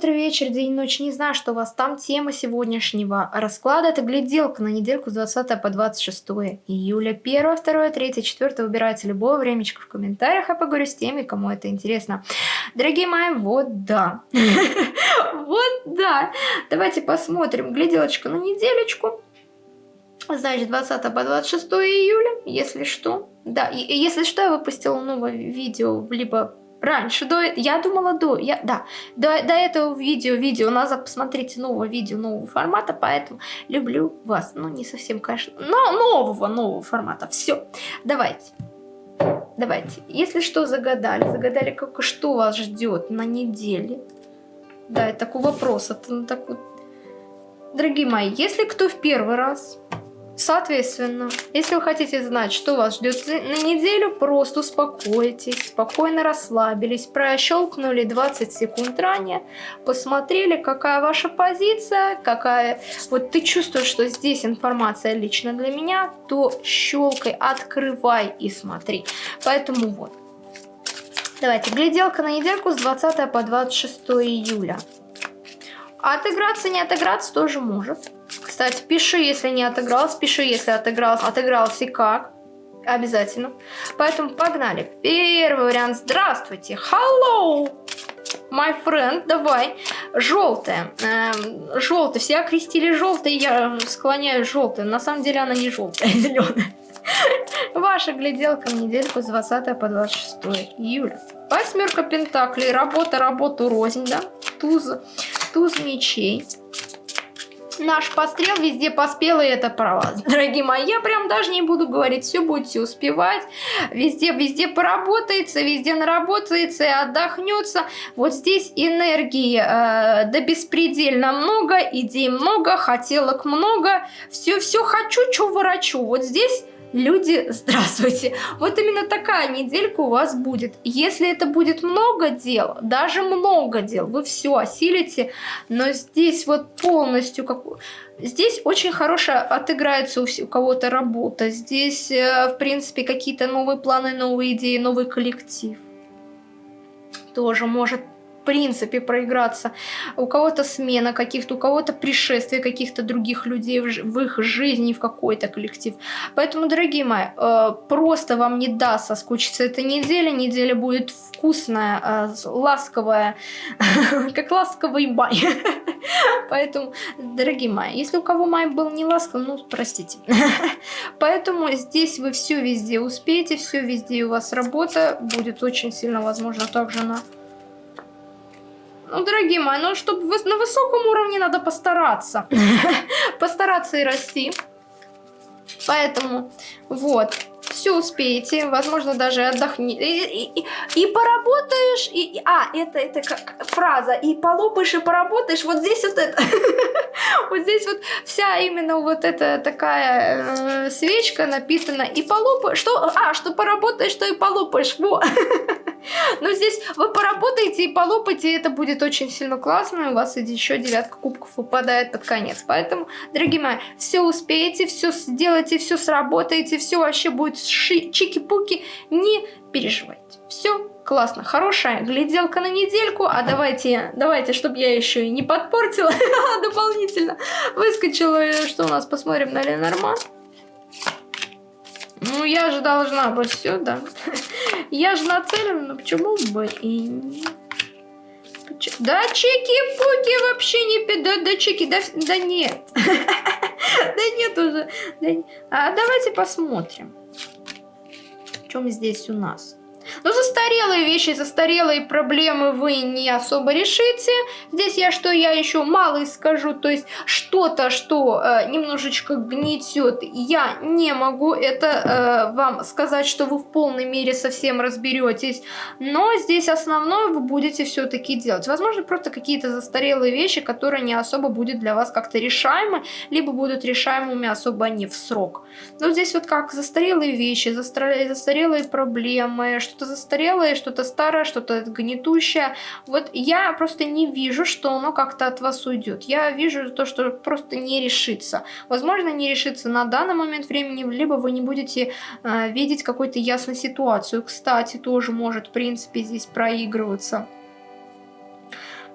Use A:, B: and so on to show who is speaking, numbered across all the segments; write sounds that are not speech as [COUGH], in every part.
A: утро, вечер, день, ночь. Не знаю, что у вас там. Тема сегодняшнего расклада. Это гляделка на недельку с 20 по 26 июля. 1, 2, 3, 4. Выбирайте любое времечко в комментариях. Я поговорю с теми, кому это интересно. Дорогие мои, вот да. [LAUGHS] Вот да. Давайте посмотрим. Гляделочка на неделечку. Значит, 20 по 26 июля, если что. Да, и если что, я выпустила новое видео, либо раньше, до, я думала до, я, да, до, до этого видео, видео, назад посмотрите нового видео, нового формата, поэтому люблю вас, ну не совсем, конечно, но нового, нового формата, все, давайте. Давайте, если что, загадали, загадали, как, что вас ждет на неделе. Да, это такой вопрос, это ну, так вот. Дорогие мои, если кто в первый раз Соответственно, если вы хотите знать, что вас ждет на неделю, просто успокойтесь, спокойно расслабились, прощелкнули 20 секунд ранее, посмотрели, какая ваша позиция, какая... Вот ты чувствуешь, что здесь информация лично для меня, то щелкай, открывай и смотри. Поэтому вот. Давайте, гляделка на недельку с 20 по 26 июля. Отыграться, не отыграться тоже может. Кстати, пиши, если не отыгрался, пиши, если отыгрался, отыгрался и как. Обязательно. Поэтому погнали. Первый вариант. Здравствуйте. Hello. My friend, давай. Желтая. Эм, желтая. Все окрестили желтой, я склоняю желтую. На самом деле она не желтая, а [LAUGHS] зеленая. Ваша гляделка в недельку с 20 по 26 июля. Восьмерка пентаклей. Работа, работу, рознь, да? Туз, туз мечей наш пострел везде поспел, и это про вас. [LAUGHS] Дорогие мои, я прям даже не буду говорить, все будете успевать, везде, везде поработается, везде наработается и отдохнется. Вот здесь энергии э, да беспредельно много, идей много, хотелок много, все-все хочу, что ворочу. Вот здесь Люди, [LAUGHS] здравствуйте. Вот именно такая неделька у вас будет. Если это будет много дел, даже много дел, вы все осилите, но здесь вот полностью как... Здесь очень хорошо отыграется у, у кого-то работа. Здесь, э, в принципе, какие-то новые планы, новые идеи, новый коллектив. Тоже может принципе проиграться. У кого-то смена каких-то, у кого-то пришествие каких-то других людей в, их жизни, в какой-то коллектив. Поэтому, дорогие мои, э, просто вам не даст соскучиться эта неделя. Неделя будет вкусная, э, ласковая, [LAUGHS] как ласковый май. [LAUGHS] Поэтому, дорогие мои, если у кого май был не ласковый, ну, простите. [LAUGHS] Поэтому здесь вы все везде успеете, все везде у вас работа будет очень сильно, возможно, также на ну, дорогие мои, ну, чтобы на высоком уровне надо постараться. [LAUGHS] Постараться и расти. Поэтому, вот, все успеете, возможно, даже отдохни. И, и, и поработаешь, и, а, это, это как фраза, и полопаешь, и поработаешь, вот здесь вот это, [LAUGHS] вот здесь вот вся именно вот эта такая э, свечка написана, и полопаешь, что, а, что поработаешь, что и полопаешь, во. [LAUGHS] [LAUGHS] Но здесь вы поработаете и полопаете, и это будет очень сильно классно, и у вас еще девятка кубков выпадает под конец. Поэтому, дорогие мои, все успеете, все сделаете, все сработаете, все вообще будет чики-пуки, не переживайте. Все классно, хорошая гляделка на недельку, а давайте, давайте, чтобы я еще и не подпортила [LAUGHS] дополнительно, выскочила, что у нас, посмотрим на Ленорман. Ну, я же должна быть сюда. Я же нацелена, но почему бы и не... Да чики-пуки вообще не... Да, да чики, да, да нет. [LAUGHS] Да нет уже. А давайте посмотрим. Чем здесь у нас? Но застарелые вещи, застарелые проблемы вы не особо решите. Здесь я что, я еще мало скажу, то есть что-то, что э, немножечко гнетет, я не могу это э, вам сказать, что вы в полной мере совсем разберетесь. Но здесь основное вы будете все-таки делать. Возможно, просто какие-то застарелые вещи, которые не особо будет для вас как-то решаемы, либо будут решаемыми особо не в срок. Но здесь вот как застарелые вещи, застарелые, проблемы, что-то застарелое, что-то старое, что-то гнетущее. Вот я просто не вижу, что оно как-то от вас уйдет. Я вижу то, что просто не решится. Возможно, не решится на данный момент времени, либо вы не будете э, видеть какую-то ясную ситуацию. Кстати, тоже может, в принципе, здесь проигрываться.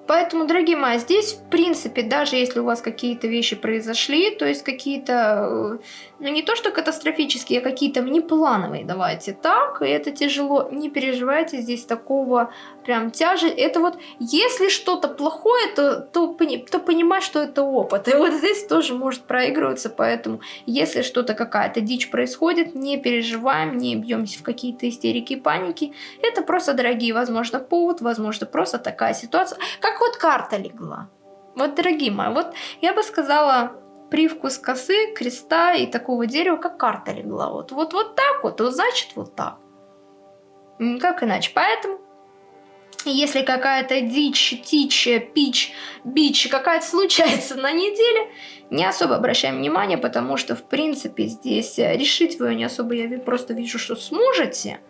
A: Поэтому, дорогие мои, здесь, в принципе, даже если у вас какие-то вещи произошли, то есть какие-то, э, ну не то что катастрофические, а какие-то внеплановые, давайте так, и это тяжело, не переживайте, здесь такого прям тяжесть. Это вот, если что-то плохое, то, то, то понимать, что это опыт. И вот здесь тоже может проигрываться, поэтому, если что-то, какая-то дичь происходит, не переживаем, не бьемся в какие-то истерики и паники. Это просто, дорогие, возможно, повод, возможно, просто такая ситуация. Как вот карта легла. Вот, дорогие мои, вот я бы сказала привкус косы, креста и такого дерева, как карта легла. Вот, вот, вот так вот, вот значит вот так. Как иначе? Поэтому, если какая-то дичь, тичь, пич, бич какая-то случается на неделе, не особо обращаем внимание, потому что, в принципе, здесь решить вы не особо, я просто вижу, что сможете.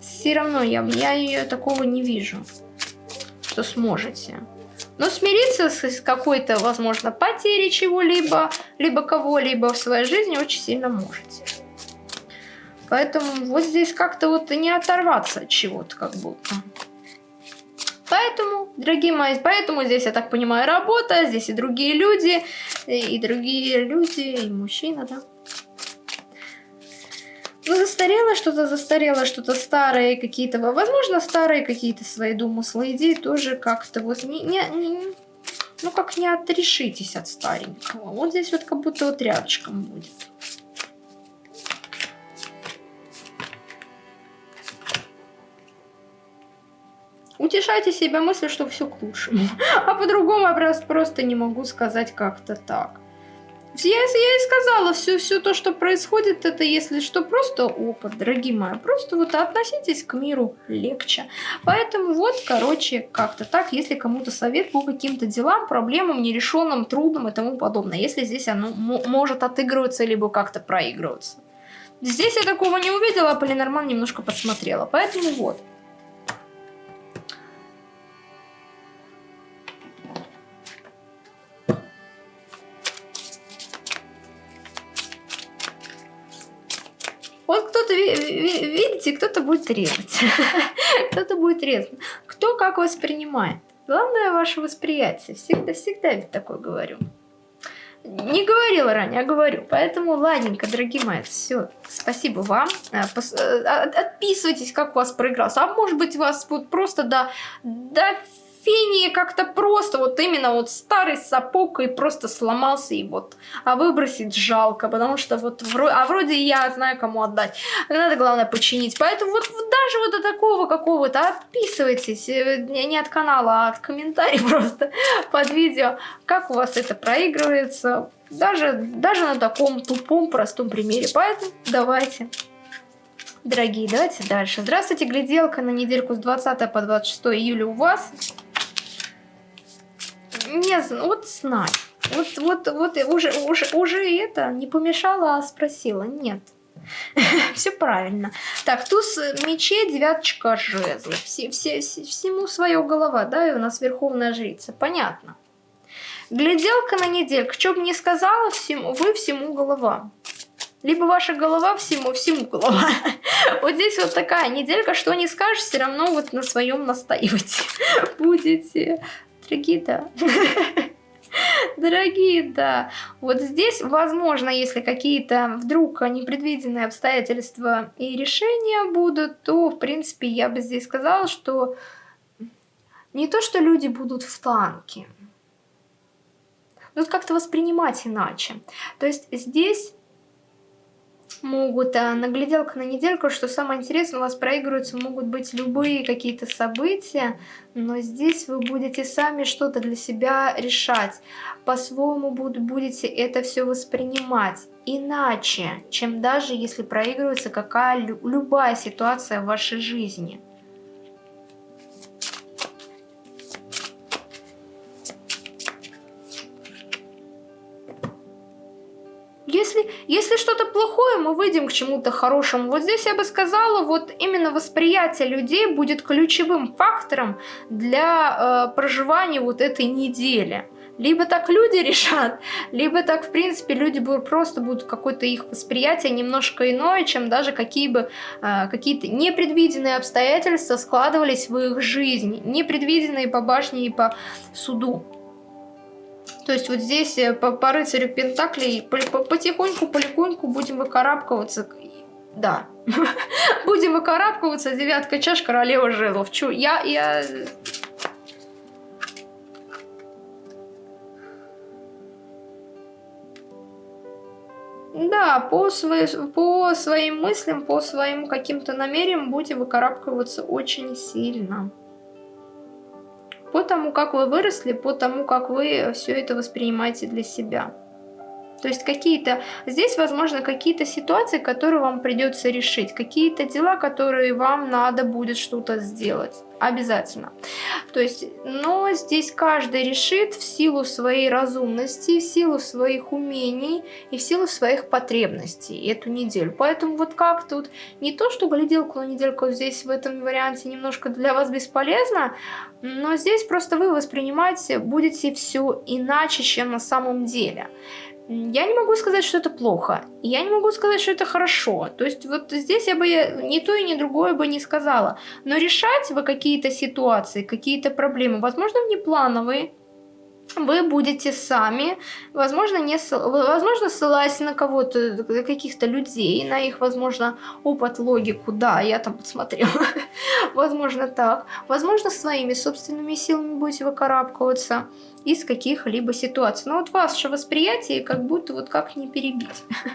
A: Все равно я, я ее такого не вижу что сможете. Но смириться с какой-то, возможно, потерей чего-либо, либо кого-либо в своей жизни очень сильно можете. Поэтому вот здесь как-то вот не оторваться от чего-то как будто. Поэтому, дорогие мои, поэтому здесь, я так понимаю, работа, здесь и другие люди, и другие люди, и мужчина, да. Ну, застарело что-то, застарело что-то старое, какие-то, возможно, старые какие-то свои домыслы, идеи тоже как-то вот не, не, не, ну, как не отрешитесь от старенького. Вот здесь вот как будто вот рядышком будет. Утешайте себя мыслью, что все к лучшему. [LAUGHS] А по-другому я просто не могу сказать как-то так. Я, я и сказала, все, все то, что происходит, это, если что, просто опыт, дорогие мои. Просто вот относитесь к миру легче. Поэтому вот, короче, как-то так, если кому-то совет по каким-то делам, проблемам, нерешенным, трудным и тому подобное. Если здесь оно может отыгрываться, либо как-то проигрываться. Здесь я такого не увидела, а Полинорман немножко подсмотрела. Поэтому вот. Видите, кто-то будет резать. [LAUGHS] кто-то будет резать. Кто как воспринимает. Главное ваше восприятие. Всегда-всегда ведь такое говорю. Не говорила ранее, а говорю. Поэтому, ладненько, дорогие мои, все. Спасибо вам. Э, э, отписывайтесь, как у вас проигрался. А может быть, у вас вот просто до, до фении как-то просто, вот именно вот старый сапог и просто сломался и вот, а выбросить жалко, потому что вот, вроде, а вроде я знаю, кому отдать. Надо, главное, починить. Поэтому вот даже вот до такого какого-то отписывайтесь, э, не от канала, а от комментариев [LAUGHS] просто под видео, как у вас это проигрывается, даже, даже на таком тупом, простом примере. Поэтому давайте. Дорогие, давайте дальше. Здравствуйте, гляделка на недельку с 20 по 26 июля у вас не вот знай. Вот, вот, вот уже, уже, уже это не помешала, а спросила. Нет. [LAUGHS] Все правильно. Так, туз мечей, девяточка жезлов. Все, все, всему свое голова, да, и у нас верховная жрица. Понятно. Гляделка на недельку. Что бы ни сказала, всему, вы всему голова. Либо ваша голова всему, всему голова. [LAUGHS] Вот здесь вот такая неделька, что не скажешь, все равно вот на своем настаивать [LAUGHS] будете. Дорогие, да. [LAUGHS] Дорогие, да. Вот здесь, возможно, если какие-то вдруг непредвиденные обстоятельства и решения будут, то, в принципе, я бы здесь сказала, что не то, что люди будут в танке, но как-то воспринимать иначе. То есть здесь могут, а на гляделку на недельку, что самое интересное, у вас проигрываются могут быть любые какие-то события, но здесь вы будете сами что-то для себя решать, по-своему будете это все воспринимать иначе, чем даже если проигрывается какая любая ситуация в вашей жизни. Плохое, мы выйдем к чему-то хорошему. Вот здесь я бы сказала, вот именно восприятие людей будет ключевым фактором для э, проживания вот этой недели. Либо так люди [LAUGHS] решат, либо так, в принципе, люди будут, просто будут какое-то их восприятие немножко иное, чем даже какие бы э, какие-то непредвиденные обстоятельства складывались в их жизни, непредвиденные по башне и по суду. То есть вот здесь э, по, по рыцарю Пентаклей потихоньку, полегоньку будем выкарабкиваться. Да, [LAUGHS] будем выкарабкиваться. Девятка чаш, королева жезлов. Чу, я, я Да, по, свои, по своим мыслям, по своим каким-то намерениям будете выкарабкиваться очень сильно. По тому, как вы выросли, по тому, как вы все это воспринимаете для себя. То есть какие-то, здесь, возможно, какие-то ситуации, которые вам придется решить, какие-то дела, которые вам надо будет что-то сделать. Обязательно. То есть, но здесь каждый решит в силу своей разумности, в силу своих умений и в силу своих потребностей эту неделю. Поэтому вот как тут не то, что гляделку на недельку здесь в этом варианте немножко для вас бесполезно, но здесь просто вы воспринимаете будете все иначе, чем на самом деле. Я не могу сказать, что это плохо. Я не могу сказать, что это хорошо. То есть вот здесь я бы ни то и ни другое бы не сказала. Но решать вы какие-то ситуации, какие-то проблемы, возможно, внеплановые, вы будете сами, возможно, не, возможно ссылаясь на кого-то, каких-то людей, на их, возможно, опыт, логику, да, я там подсмотрела, [LAUGHS] возможно, так, возможно, своими собственными силами будете выкарабкиваться из каких-либо ситуаций. Но вот ваше восприятие как будто вот как не перебить. [LAUGHS]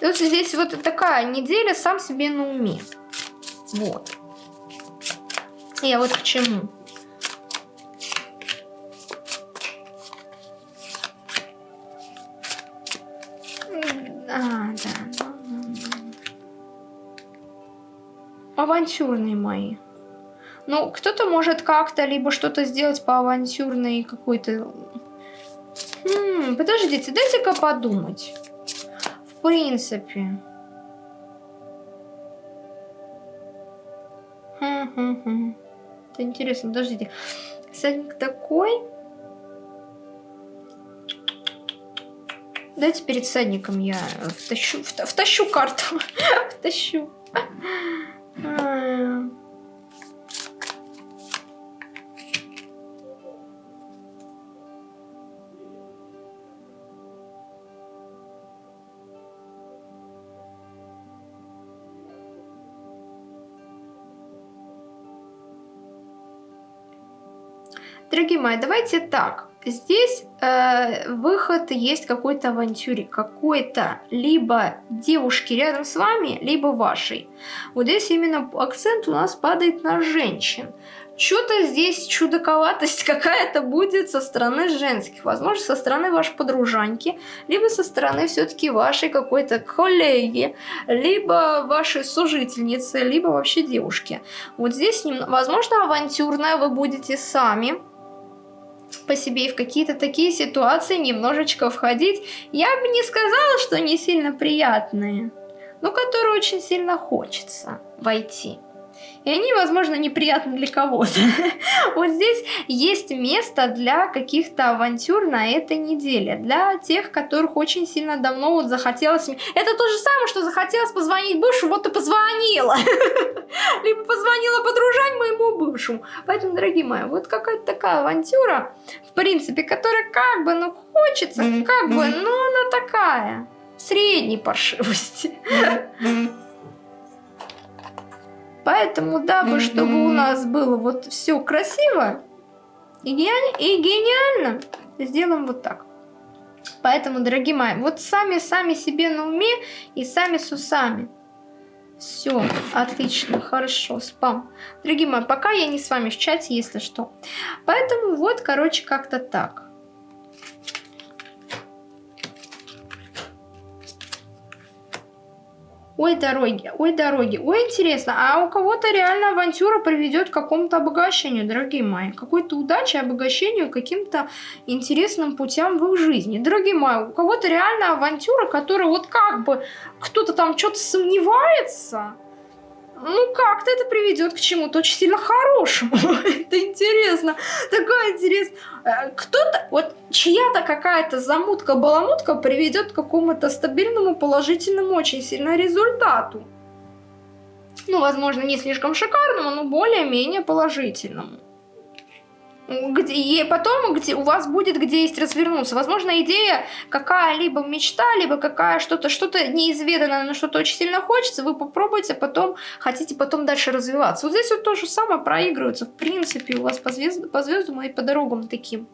A: Вот здесь вот такая неделя сам себе на уме. Вот. Я вот к чему. Авантюрные мои. Ну, кто-то может как-то либо что-то сделать по авантюрной какой-то... Подождите, дайте-ка подумать. В принципе. Это интересно, подождите. Садник такой... Дайте перед садником я втащу, втащу карту. [LAUGHS] втащу. Дорогие мои, давайте так. Здесь э, выход есть какой-то авантюре, какой-то либо девушки рядом с вами, либо вашей. Вот здесь именно акцент у нас падает на женщин. Что-то здесь чудаковатость [LAUGHS] какая-то будет со стороны женских, возможно, со стороны вашей подружаньки, либо со стороны все-таки вашей какой-то коллеги, либо вашей сужительницы, либо вообще девушки. Вот здесь, возможно, авантюрная вы будете сами, по себе и в какие-то такие ситуации немножечко входить, я бы не сказала, что не сильно приятные, но которые очень сильно хочется войти и они, возможно, неприятны для кого-то. [LAUGHS] Вот здесь есть место для каких-то авантюр на этой неделе, для тех, которых очень сильно давно вот захотелось... Это то же самое, что захотелось позвонить бывшему, вот и позвонила. [LAUGHS] Либо позвонила подружань моему бывшему. Поэтому, дорогие мои, вот какая-то такая авантюра, в принципе, которая как бы, ну, хочется, как бы, но она такая, средней паршивости. Поэтому, дабы, чтобы у нас было вот все красиво и, гениально, и гениально, сделаем вот так. Поэтому, дорогие мои, вот сами-сами себе на уме и сами с усами. Все, отлично, хорошо, спам. Дорогие мои, пока я не с вами в чате, если что. Поэтому вот, короче, как-то так. Ой, дороги, ой, дороги, ой, интересно, а у кого-то реально авантюра приведет к какому-то обогащению, дорогие мои, какой-то удаче, обогащению, каким-то интересным путям в их жизни. Дорогие мои, у кого-то реально авантюра, которая вот как бы кто-то там что-то сомневается, ну, как-то это приведет к чему-то очень сильно хорошему. [LAUGHS] это интересно. Такое интересно. Э, кто-то, вот чья-то какая-то замутка-баламутка приведет к какому-то стабильному, положительному, очень сильно результату. Ну, возможно, не слишком шикарному, но более-менее положительному где, и потом где у вас будет где есть развернуться. Возможно, идея какая-либо мечта, либо какая что-то, что-то неизведанное, но что-то очень сильно хочется, вы попробуйте, потом хотите потом дальше развиваться. Вот здесь вот то же самое проигрывается, в принципе, у вас по, звезд, по звездам и по дорогам таким.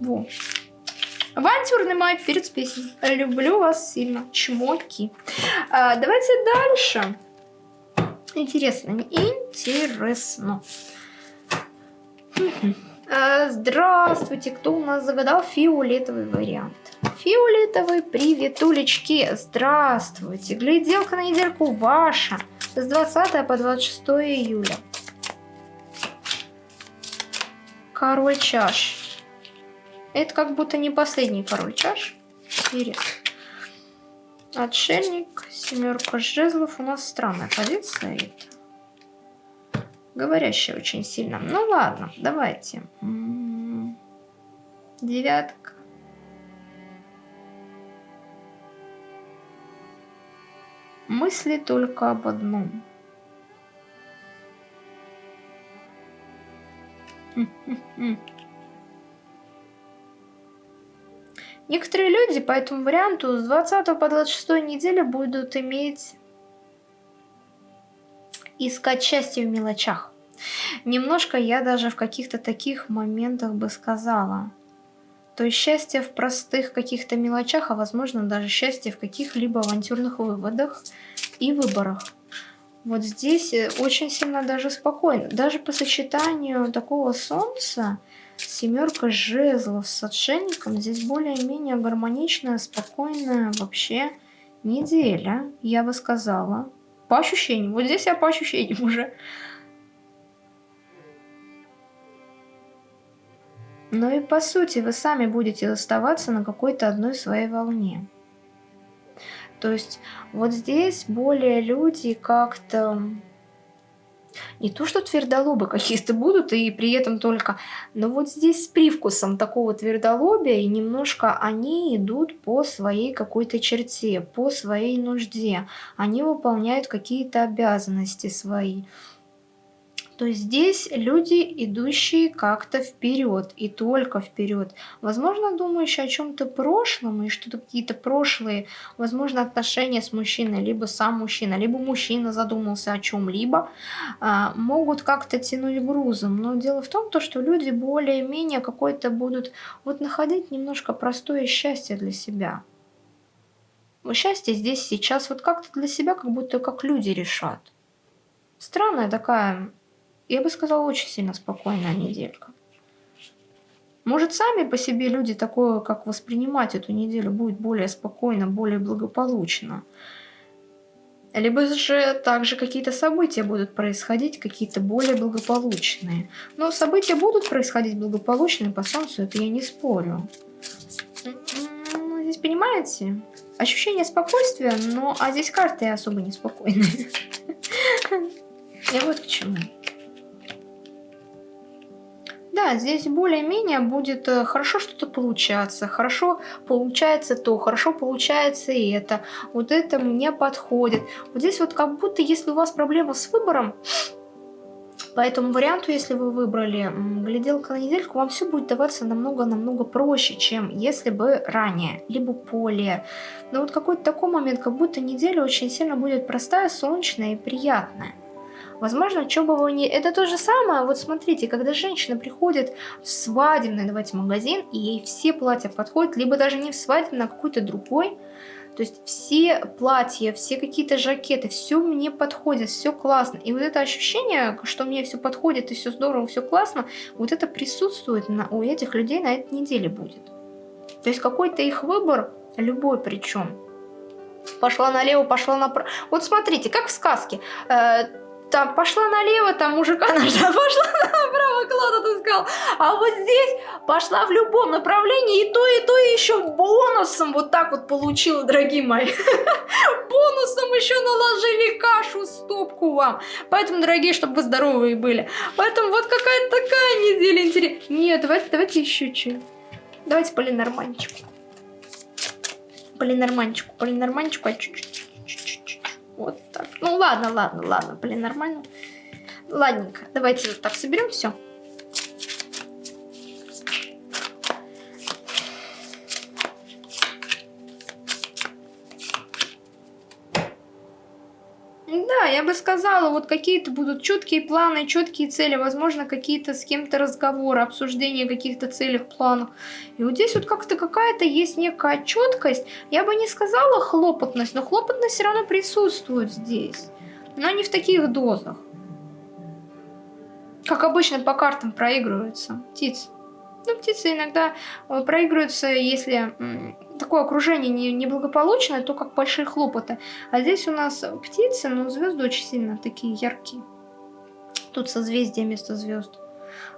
A: Во. Авантюрный май перед песней. Люблю вас сильно. Чмоки. А, давайте дальше. Интересно, интересно. Э, здравствуйте, кто у нас загадал фиолетовый вариант? Фиолетовый, привет, улечки, здравствуйте. Гляделка на недельку ваша с 20 по 26 июля. Король чаш. Это как будто не последний король чаш. Интересно. Отшельник, семерка жезлов. У нас странная позиция. Говорящая очень сильно. Ну ладно, давайте. Девятка. Мысли только об одном. Некоторые люди по этому варианту с 20 по 26 неделю будут иметь искать счастье в мелочах. Немножко я даже в каких-то таких моментах бы сказала. То есть счастье в простых каких-то мелочах, а возможно даже счастье в каких-либо авантюрных выводах и выборах. Вот здесь э, очень сильно даже спокойно. Даже по сочетанию такого солнца, семерка жезлов с отшельником, здесь более-менее гармоничная, спокойная вообще неделя, я бы сказала. По ощущениям. Вот здесь я по ощущениям уже. Но и по сути вы сами будете оставаться на какой-то одной своей волне. То есть вот здесь более люди как-то не то что твердолобы какие-то будут, и при этом только, но вот здесь с привкусом такого твердолобия, и немножко они идут по своей какой-то черте, по своей нужде. Они выполняют какие-то обязанности свои то здесь люди, идущие как-то вперед и только вперед. Возможно, думающие о чем-то прошлом и что-то какие-то прошлые, возможно, отношения с мужчиной, либо сам мужчина, либо мужчина задумался о чем-либо, а, могут как-то тянуть грузом. Но дело в том, то, что люди более-менее какой-то будут вот находить немножко простое счастье для себя. Счастье здесь сейчас вот как-то для себя, как будто как люди решат. Странная такая я бы сказала, очень сильно спокойная неделька. Может, сами по себе люди такое, как воспринимать эту неделю, будет более спокойно, более благополучно. Либо же также какие-то события будут происходить, какие-то более благополучные. Но события будут происходить благополучные по Солнцу, это я не спорю. Ну, здесь, понимаете, ощущение спокойствия, но а здесь карты особо неспокойные. [LAUGHS] Я вот к чему. Да, здесь более-менее будет э, хорошо что-то получаться, хорошо получается то, хорошо получается и это, вот это мне подходит. Вот здесь вот как будто, если у вас проблема с выбором, по этому варианту, если вы выбрали гляделка на недельку, вам все будет даваться намного-намного проще, чем если бы ранее, либо более. Но вот какой-то такой момент, как будто неделя очень сильно будет простая, солнечная и приятная. Возможно, что бы вы не... Это то же самое, вот смотрите, когда женщина приходит в свадебный, давайте, магазин, и ей все платья подходят, либо даже не в свадебный, а какой-то другой, то есть все платья, все какие-то жакеты, все мне подходит, все классно. И вот это ощущение, что мне все подходит и все здорово, все классно, вот это присутствует на, у этих людей на этой неделе будет. То есть какой-то их выбор, любой причем, пошла налево, пошла направо. Вот смотрите, как в сказке. Там пошла налево, там мужика [LAUGHS] нашла, пошла направо, клад отыскал. А вот здесь пошла в любом направлении, и то, и то, и еще бонусом вот так вот получила, дорогие мои. [LAUGHS] Бонусом еще наложили кашу, стопку вам. Поэтому, дорогие, чтобы вы здоровые были. Поэтому вот какая-то такая неделя интересная. Нет, давайте, давайте еще чуть. Давайте по Ленорманчику. По Ленорманчику, по Ленорманчику, а чуть-чуть. Вот так. Ну ладно, ладно, ладно, блин, нормально. Ладненько, давайте вот так соберем все. Сказала, вот какие-то будут четкие планы, четкие цели, возможно, какие-то с кем-то разговоры, обсуждение каких-то целей, планов. И вот здесь вот как-то какая-то есть некая четкость. Я бы не сказала хлопотность, но хлопотность все равно присутствует здесь. Но не в таких дозах. Как обычно по картам проигрываются птицы. Ну, птицы иногда э, проигрываются, если такое окружение не, неблагополучное, то как большие хлопоты. А здесь у нас птицы, но звезды очень сильно такие яркие. Тут созвездие вместо звезд.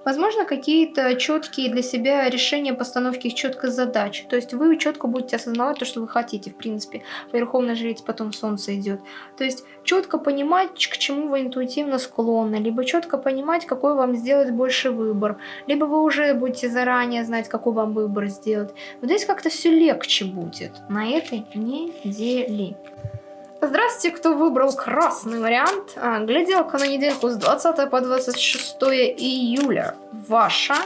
A: Возможно, какие-то четкие для себя решения постановки четкой задач. То есть вы четко будете осознавать то, что вы хотите, в принципе. Верховная жрица, потом солнце идет. То есть четко понимать, к чему вы интуитивно склонны, либо четко понимать, какой вам сделать больше выбор, либо вы уже будете заранее знать, какой вам выбор сделать. Вот здесь как-то все легче будет на этой неделе. Здравствуйте, кто выбрал красный вариант. А, гляделка на недельку с 20 по 26 июля. Ваша.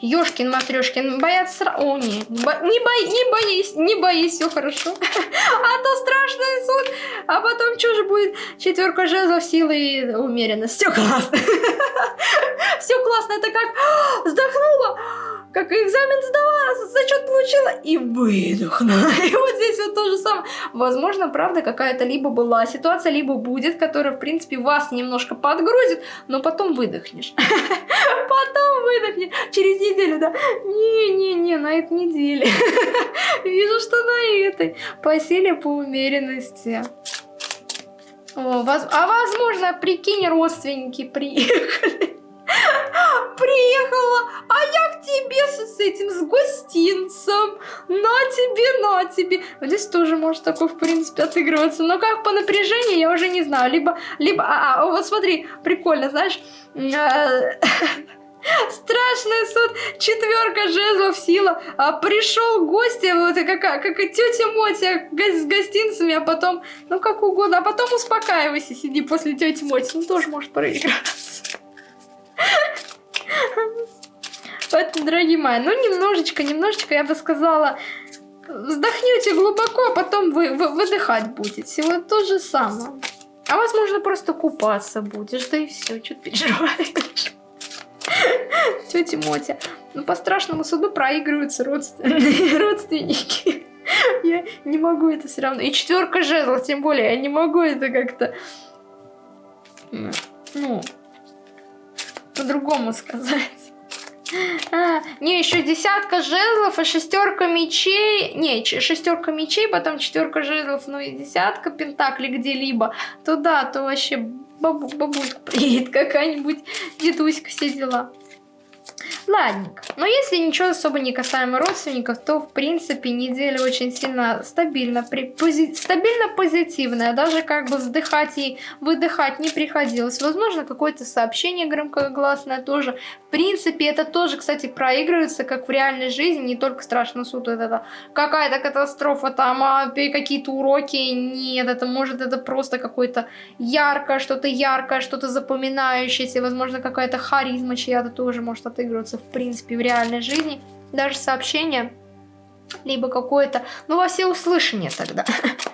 A: Ёшкин, Матрешкин, боятся... О, не, бо... не, бо... не боись, не боись, все хорошо. [LAUGHS] А то страшный суд, а потом что же будет? Четверка жезлов, силы и умеренность. Все классно. [LAUGHS] Все классно, это как [GASPS] вздохнула как экзамен сдала, зачет получила и выдохнула. [LAUGHS] И вот здесь вот то же самое. Возможно, правда, какая-то либо была ситуация, либо будет, которая, в принципе, вас немножко подгрузит, но потом выдохнешь. [LAUGHS] Потом выдохнешь. Через неделю, да? Не-не-не, на этой неделе. [LAUGHS] Вижу, что на этой. По силе, по умеренности. О, а возможно, прикинь, родственники приехали. Приехала, а я к тебе с, с этим, с гостинцем. На тебе, на тебе. Вот здесь тоже может такой, в принципе, отыгрываться. Но как по напряжению, я уже не знаю. Либо, либо, а, а вот смотри, прикольно, знаешь, э, [LAUGHS] Страшный суд, четверка жезлов, сила. А пришел гость, вот как, как тетя Мотя с гостинцами, а потом, ну как угодно, а потом успокаивайся, сиди после тети Моти. Ну тоже может проиграться. Поэтому, дорогие мои, ну немножечко, немножечко, я бы сказала, вздохнете глубоко, а потом вы, вы выдыхать будете. Вот то же самое. А возможно, просто купаться будешь, да и все, что ты переживаешь. Тетя Мотя. Ну, по страшному суду проигрываются родственники. [LAUGHS] Я не могу это все равно. И четверка жезлов, тем более, я не могу это как-то... Ну, по-другому сказать. А, не, еще десятка жезлов и шестерка мечей. Не, шестерка мечей, потом четверка жезлов, ну и десятка пентаклей где-либо. То да, то вообще бабу, бабушка приедет какая-нибудь, дедуська, все дела. Ладненько. Но если ничего особо не касаемо родственников, то в принципе неделя очень сильно стабильно, при, пози, стабильно позитивная. Даже как бы вздыхать и выдыхать не приходилось. Возможно, какое-то сообщение громкогласное тоже. В принципе, это тоже, кстати, проигрывается, как в реальной жизни, не только страшно суд, это какая-то катастрофа, там а, какие-то уроки. Нет, это может это просто какое-то яркое, что-то яркое, что-то запоминающееся. Возможно, какая-то харизма чья-то тоже может отыгрываться в принципе в реальной жизни, даже сообщение, либо какое-то, ну во все услышание тогда. [LAUGHS]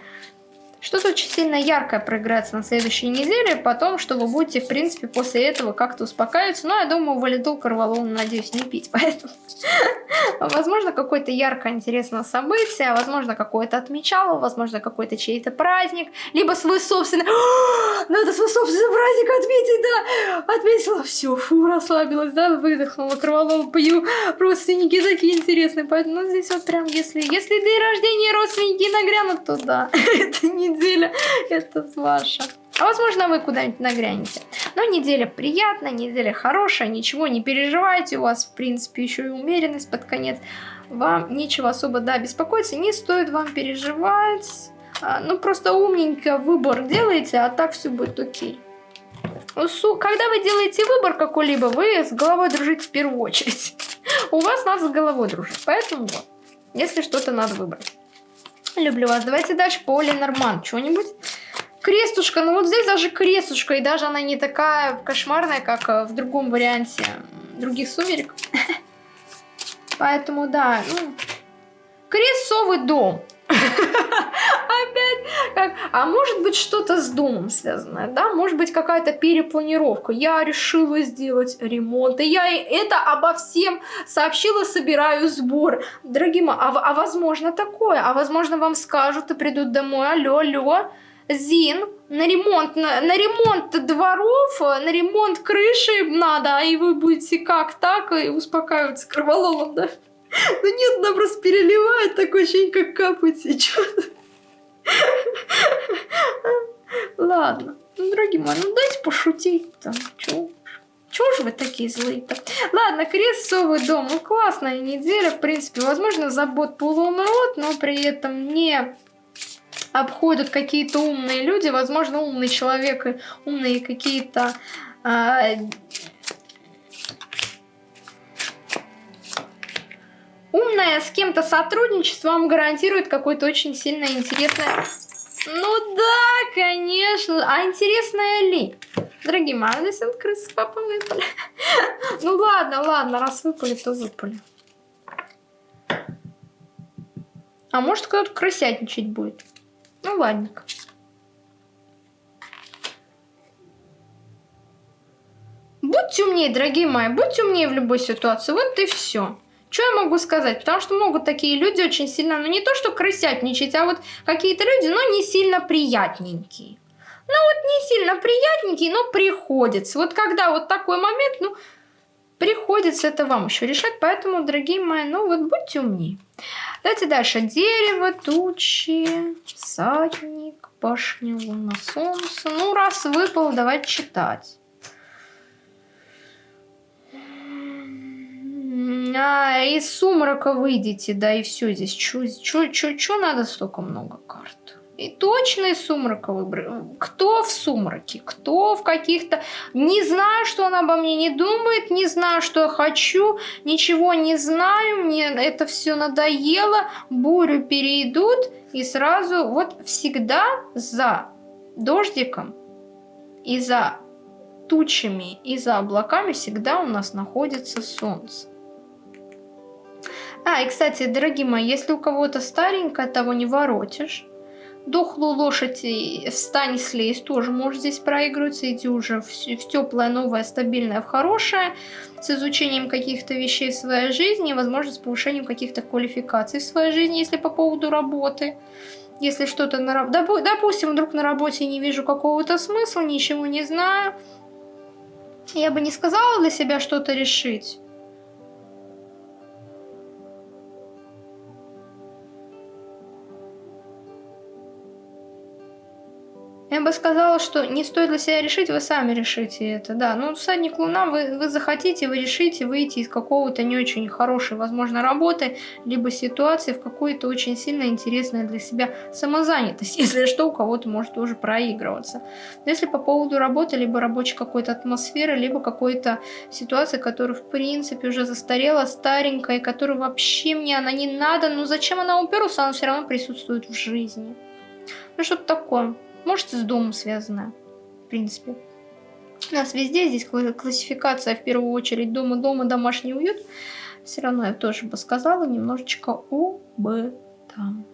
A: Что-то очень сильно яркое проиграется на следующей неделе, потом, что вы будете, в принципе, после этого как-то успокаиваться. Но я думаю, валидол корвалол, надеюсь, не пить, [LAUGHS] поэтому... Возможно, какое-то яркое, интересное событие, возможно, какое-то отмечало, возможно, какой-то чей-то праздник, либо свой собственный... [GASPS] Надо свой собственный праздник отметить, да! Отметила, все, фу, расслабилась, да, выдохнула, корвалол пью, родственники такие интересные, поэтому ну, здесь вот прям, если, если день рождения родственники нагрянут, то да, [LAUGHS] это неделя, [LAUGHS] это ваша. А возможно, вы куда-нибудь нагрянете. Но неделя приятная, неделя хорошая, ничего не переживайте. У вас, в принципе, еще и умеренность под конец. Вам нечего особо, да, беспокоиться. Не стоит вам переживать. А, ну, просто умненько выбор делайте, а так все будет окей. Когда вы делаете выбор какой-либо, вы с головой дружите в первую очередь. [LAUGHS] У вас надо с головой дружить. Поэтому вот, если что-то надо выбрать. Люблю вас. Давайте дальше по Норман. Что-нибудь? Крестушка. Ну вот здесь даже крестушка. И даже она не такая кошмарная, как э, в другом варианте других сумерек. [LAUGHS] Поэтому да. Ну, крестовый дом. Как, а может быть что-то с домом связанное, да, может быть какая-то перепланировка. Я решила сделать ремонт, и я это обо всем сообщила, собираю сбор. Дорогие мои, а, а возможно такое, а возможно вам скажут и придут домой, алло, алло, Зин, на ремонт, на, на ремонт дворов, на ремонт крыши надо, и вы будете как так, и успокаиваться кровололом, да? [LAUGHS] Ну нет, она просто переливает, такое ощущение, как капает сейчас. Ладно, ну, дорогие мои, ну дайте пошутить там, чё? Чего же вы такие злые-то? Ладно, крестовый дом, ну классная неделя, в принципе, возможно, забот полон рот, но при этом не обходят какие-то умные люди, возможно, умный человек и умные какие-то а, умное с кем-то сотрудничество вам гарантирует какое-то очень сильно интересное... Ну да, конечно. А интересное ли? Дорогие мои, а здесь вот крысы с папой выпали. [LAUGHS] ну ладно, ладно, раз выпали, то выпали. А может кто-то крысятничать будет. Ну ладненько. Будьте умнее, дорогие мои, будьте умнее в любой ситуации. Вот и все. Что я могу сказать? Потому что могут такие люди очень сильно, ну не то что крысятничать, а вот какие-то люди, но не сильно приятненькие. Ну вот не сильно приятненькие, но приходится. Вот когда вот такой момент, ну приходится это вам еще решать. Поэтому, дорогие мои, ну вот будьте умнее. Давайте дальше. Дерево, тучи, всадник, башня, луна, солнце. Ну раз выпал, давайте читать. А, из сумрака выйдете, да, и все здесь. Что надо столько много карт? И точно из сумрака выбрал. Кто в сумраке? Кто в каких-то... Не знаю, что он обо мне не думает, не знаю, что я хочу, ничего не знаю, мне это все надоело, бурю перейдут, и сразу вот всегда за дождиком и за тучами и за облаками всегда у нас находится солнце. А, и кстати, дорогие мои, если у кого-то старенькое, того не воротишь. Дохлую лошадь встань слезь тоже может здесь проигрываться. Иди уже в, в теплое, новое, стабильное, в хорошее. С изучением каких-то вещей в своей жизни. Возможно, с повышением каких-то квалификаций в своей жизни, если по поводу работы. Если что-то на работе... Допустим, вдруг на работе не вижу какого-то смысла, ничего не знаю. Я бы не сказала для себя что-то решить. Я бы сказала, что не стоит для себя решить, вы сами решите это, да. Ну, всадник Луна, вы, вы захотите, вы решите выйти из какого-то не очень хорошей, возможно, работы, либо ситуации в какую-то очень сильно интересную для себя самозанятость. [LAUGHS] Если что, у кого-то может тоже проигрываться. если по поводу работы, либо рабочей какой-то атмосферы, либо какой-то ситуации, которая, в принципе, уже застарела, старенькая, и которая вообще мне она не надо, ну зачем она уперлась, она все равно присутствует в жизни. Ну, что-то такое. Может, с домом связано, в принципе. У нас везде здесь классификация, в первую очередь, дома-дома, домашний уют. Все равно я тоже бы сказала немножечко об этом.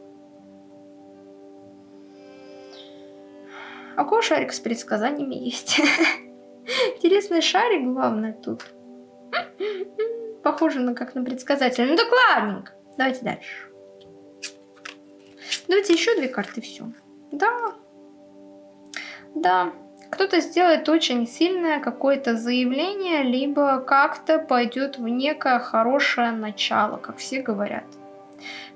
A: А у кого шарик с предсказаниями есть? [LAUGHS] Интересный шарик, главное, тут. [LAUGHS] Похоже на как на предсказателя. Ну так ладненько. Давайте дальше. Давайте еще две карты, все. Да. Да. Кто-то сделает очень сильное какое-то заявление, либо как-то пойдет в некое хорошее начало, как все говорят.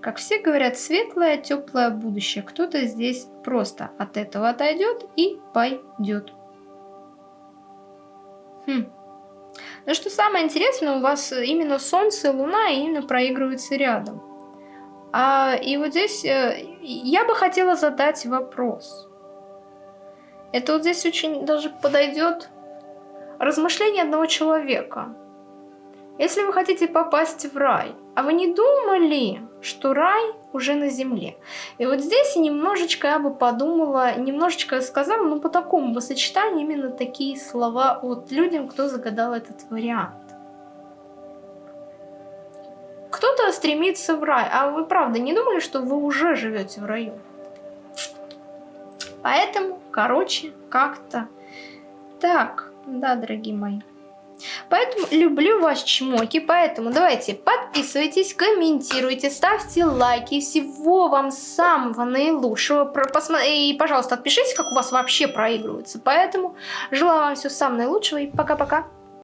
A: Как все говорят, светлое, теплое будущее. Кто-то здесь просто от этого отойдет и пойдет. Хм. Но что самое интересное, у вас именно Солнце и Луна именно проигрываются рядом. А, и вот здесь э, я бы хотела задать вопрос. Это вот здесь очень даже подойдет размышление одного человека. Если вы хотите попасть в рай, а вы не думали, что рай уже на земле? И вот здесь немножечко я бы подумала, немножечко сказала, ну по такому бы сочетанию именно такие слова от людям, кто загадал этот вариант. Кто-то стремится в рай, а вы правда не думали, что вы уже живете в раю? Поэтому, короче, как-то так, да, дорогие мои. Поэтому люблю вас, чмоки. Поэтому давайте подписывайтесь, комментируйте, ставьте лайки. Всего вам самого наилучшего. И, пожалуйста, отпишитесь, как у вас вообще проигрывается. Поэтому желаю вам всего самого наилучшего и пока-пока.